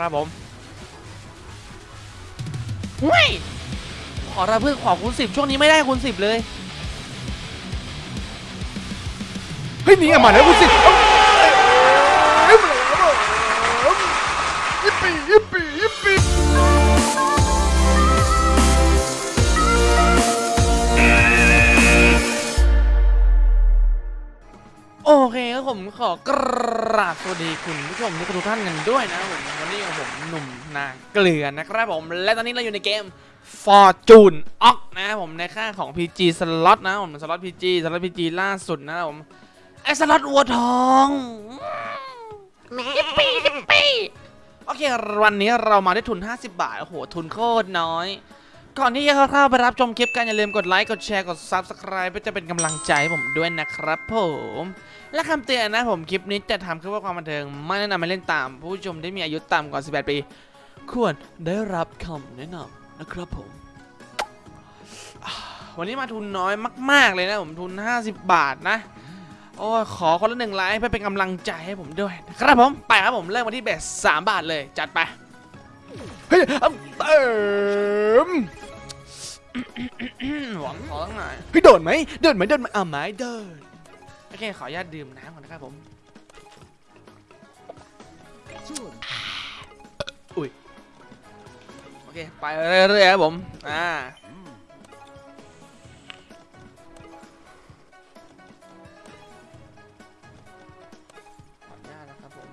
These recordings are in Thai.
นะครับผมเฮ้ยขอระเพื่อขอคูณสิบช่วงนี้ไม่ได้คูณสิบเลย เฮ้ยนี่ไงมาแล้วคุณสิยิ เคครับผมขอกราบสวัสดีคุณผู้ชมทุกท่านกันด้วยนะผมวันนี้กับผมหนุ่มนาเกลือนะครับผมและตอนนี้เราอยู่ในเกม Fortune o c นะครับผมในค่าของ PG Slot นะผมสล็อต PG สล็อต PG ล่าสุดนะครับผมไอ้สล็อตวัวทองยิปปี้ยิปปี้โอเควันนี้เรามาได้ทุน 50 บาท โอ้โห ทุนโคตรน้อย ก่อนที่จะเข้าไปรับชมคลิปกันอย่าลืมกดไลค์กดแชร์กด Subscribe เพื่อจะเป็นกำลังใจให้ผมด้วยนะครับผม และคำเตือนนะผมคลิปนี้จะทำขึ้นเพื่อความบันเทิง ไม่แนะนำให้เล่นตาม ผู้ชมที่มีอายุต่ำกว่า 18 ปี ควรได้รับคำแนะนำนะครับผม วันนี้มาทุนน้อยมาก ๆ เลยนะผมทุน 50 บาทนะ โอ้ขอคนละหนึ่งไลค์เพื่อเป็นกำลังใจให้ผมด้วยนะครับผมไปครับผมเริ่มมาที่เบส3บาทเลยจัดไปเฮ้ยเติม หวังขอตั้งหน่อยเฮ้ยโดนไหมเดินไหมเดินไหมอะไหมเดินโอเคขออนุญาตดื่มน้ำก่อนนะครับผมอุ้ยโอเคไปเรื่อยๆครับผมอ่าขออนุญาตนะครับผม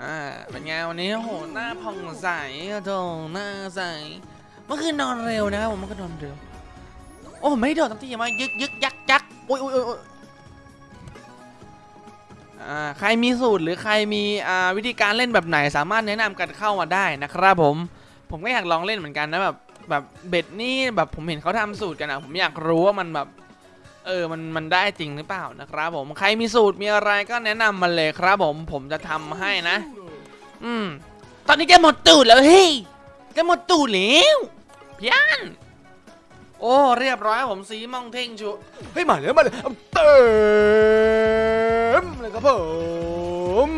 อ่าเป็นไงวันนี้โอ้โหหน้าผ่องใสอะโถหน้าใส เมื่อคืนนอนเร็วนะครับผมมื่อคืนอนเร็ว โอ้ไม่โดดตั้งที่มายึกยึกยักยักโอ้ยโอ้ยโอ้ยใครมีสูตรหรือใครมีวิธีการเล่นแบบไหนสามารถแนะนำกันเข้ามาได้นะครับผม ผมก็อยากลองเล่นเหมือนกันนะแบบแบบเบ็ดนี่แบบผมเห็นเขาทำสูตรกันอะผมอยากรู้ว่ามันแบบเออมันมันได้จริงหรือเปล่านะครับผมใครมีสูตรมีอะไรก็แนะนำมาเลยครับผมผมจะทำให้นะ อืมตอนนี้แกหมดตูดแล้วเฮ้ยแกหมดตูดแล้ว พี่อันโอ้เรียบร้อยครับผมสีมองเท่งชูเฮ้ยมาแล้วมาแล้วเอาเติมเลยครับผม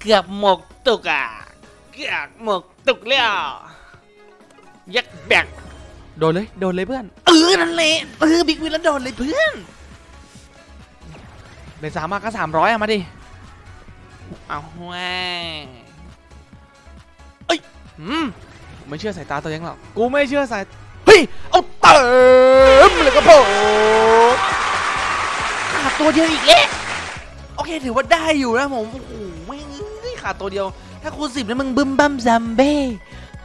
เกือบหมกตุกอะเกือบหมกตุกแล้วยักแบกโดนเลยโดนเลยเพื่อนเออนั่นแหละเออบิ๊กวินแล้วโดนเลยเพื่อนเป็นสามมากก็สามร้อยอะมาดิเอาแหวเอืมไม่เชื่อสายตาตัวเองหรอกกูไม่เชื่อสายเฮ้ยเอาเติมเลยครับผมขาดตัวเดียวอีกแล้วโอเคถือว่าได้อยู่นะผมโอ้โหไม่ขาดตัวเดียว ถ้าคูณสิบแล้วมึงบึมบัมซัมเบ้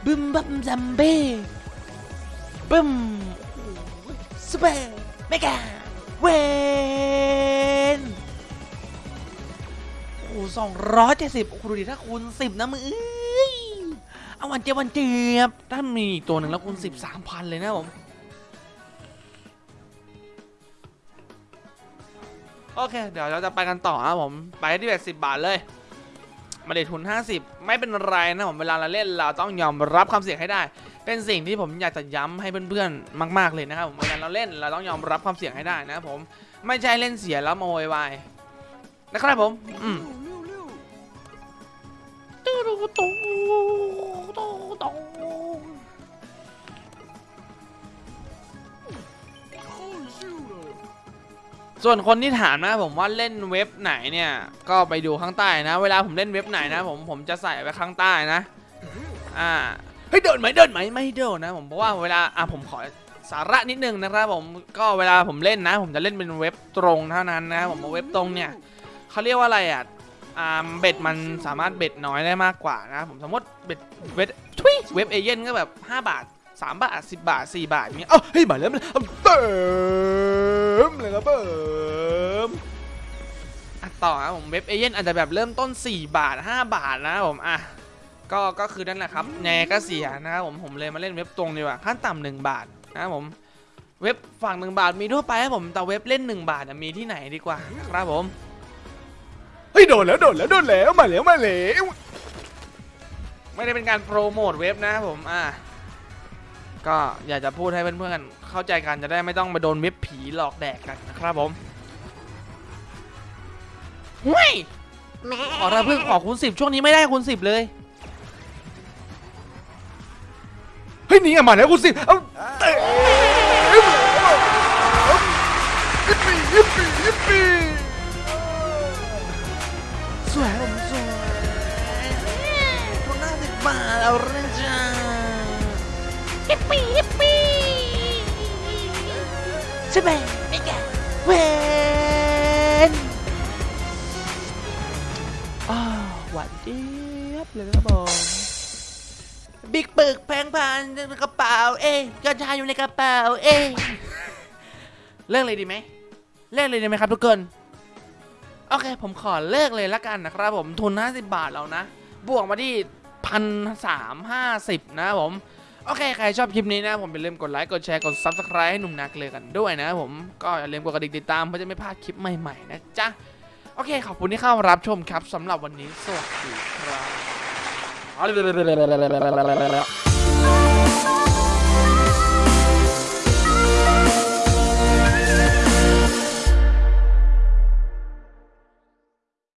บึมบัมซัมเบ้บึมซูเปอร์เมกาเวนโอ้โหสองร้อยเจ็ดสิบโอ้โหดูดิถ้าคูณสิบนะมึง เอาวันเจียบวันเจียบถ้ามีอีกตัวหนึ่งแล้วคูณสิบสามพันเลยนะผม โอเค เดี๋ยวเราจะไปกันต่อครับผม ไปที่แบบสิบบาทเลย มาเดทุน 50 ไม่เป็นไรนะผมเวลาเราเล่นเราต้องยอมรับความเสี่ยงให้ได้ เป็นสิ่งที่ผมอยากจะย้ำให้เพื่อนๆ มาก ๆเลยนะครับผมเวลาเราเล่นเราต้องยอมรับความเสี่ยงให้ได้นะผมไม่ใช่เล่นเสียแล้วมาโวยวายนะครับผม อืมตู้ ตู้ตู้ตู้ตู้ส่วนคนที่ถามนะผมว่าเล่นเว็บไหนเนี่ย ก็ไปดูข้างใต้นะ เวลาผมเล่นเว็บไหนนะ ผมผมจะใส่ไว้ข้างใต้นะ อ่าเฮ้ยเดินไหมเดินไหมไม่ไม่โดนนะ ผมเพราะว่าเวลาอะผมขอสาระนิดนึงนะครับผมก็เวลาผมเล่นนะ ผมจะเล่นเป็นเว็บตรงเท่านั้นนะ ผมเอาเว็บตรงเนี่ยเขาเรียกว่าอะไรอะ อ่าเบ็ดมันสามารถเบ็ดน้อยได้มากกว่านะผมสมมติเบ็ดเว็บทุยเว็บเอเย่นก็แบบ 5 บาท 3 บาท 10 บาท 4 บาทอย่างเงี้ยเอาเฮ้ยมาแล้วมาแล้วเอาเติมเลยครับผมอะต่อครับผมเว็บเอเย่นอาจจะแบบเริ่มต้น 4 บาท 5 บาทนะผมอะก็ก็คือนั่นแหละครับแนก็เสียนะครับผมผมเลยมาเล่นเว็บตรงดีกว่าขั้นต่ำหนึ่งบาทนะครับผมเว็บฝั่งหนึ่งบาทมีทั่วไปครับผมแต่เว็บเล่น 1 บาทมีที่ไหนดีกว่านะครับผม เฮ้ยโดนแล้วโดนแล้วโดนแล้วมาแล้วมาแล้วไม่ได้เป็นการโปรโมทเว็บนะครับผมอะก็อยากจะพูดให้เพื่อนๆเข้าใจกันจะได้ไม่ต้องมาโดนเว็บผีหลอกแดกกันนะครับผมเฮ้ยขอระเพิ่งขอคูณสิบช่วงนี้ไม่ได้คูณสิบเลยเฮ้ยหนี่อะมาแล้วคุณสิเอาเตะ คนหน้าสิบบาทเอาเรื่องจ้าฮิปปี้ฮิปปี้ใช่ไหมไอ้แกเวนอ้าวหวานเจี๊ยบเลยครับผมบิ๊กปึกแพงพันในกระเป๋าเอ้กัญชาอยู่ในกระเป๋าเอ้เลิกเลยดีไหมเลิกเลยดีไหมครับทุกคนโอเค ผมขอเลิกเลยละกันนะครับผมทุน 50 บาทแล้วนะ บวกมาที่ พันสามห้าสิบนะผม โอเค ใครชอบคลิปนี้นะผมอย่าลืมกดไลค์ กดแชร์ กด Subscribe ให้หนุ่มนักเลยกันด้วยนะผม ก็อย่าลืมกดกระดิ่งติดตามเพื่อจะไม่พลาดคลิปใหม่ๆนะจ๊ะ โอเค ขอบคุณที่เข้ารับชมครับสำหรับวันนี้สวัสดีครับ